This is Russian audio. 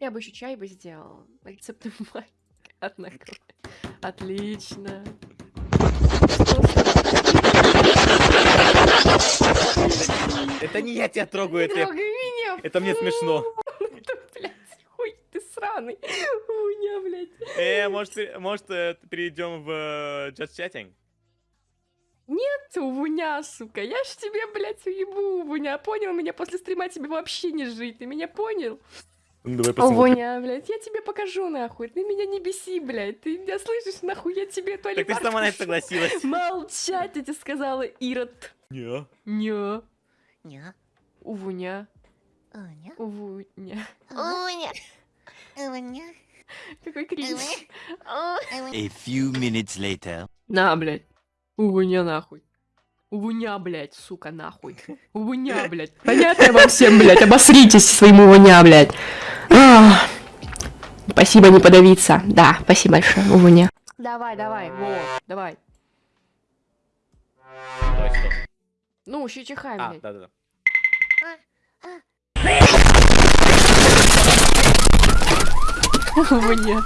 Я бы еще чай бы сделал. Рецепты мать. Однако. Отлично. Это не я тебя трогаю, это, трогай меня! это мне смешно. Блядь, хуй ты сраный. Блядь. Э, может, э, может э, перейдем в э, Just Chatting? Ты увуня, сука. Я ж тебе, блядь, уебу, увуня. Понял меня? После стрима тебе вообще не жить. Ты меня понял? Ну, давай посмотрим. Увуня, блядь. Я тебе покажу, нахуй. Ты меня не беси, блядь. Ты меня слышишь, нахуй? Я тебе Так туалет. ты сама на это согласилась. Молчать, я тебе сказала, Ирод. Не. Не. Ня. Увуня. Уня. Увуня. Уня. Уня. Какой кринж. A few minutes later. На, блядь. Увуня, нахуй. Увуня, блядь, сука, нахуй. Увуня, блядь. Понятно вам всем, блядь, обосритесь своим увуня, блядь. Спасибо, не подавиться. Да, спасибо большое, увуня. Давай, давай, во, давай. Давай, стоп. Ну, еще чихай, А, блядь. да-да-да. Увуня.